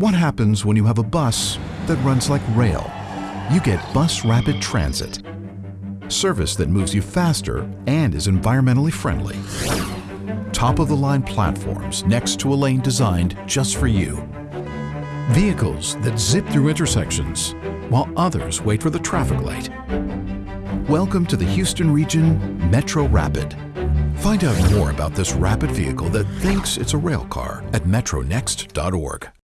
What happens when you have a bus that runs like rail? You get Bus Rapid Transit, service that moves you faster and is environmentally friendly. Top-of-the-line platforms next to a lane designed just for you. Vehicles that zip through intersections while others wait for the traffic light. Welcome to the Houston Region Metro Rapid. Find out more about this rapid vehicle that thinks it's a rail car at metronext.org.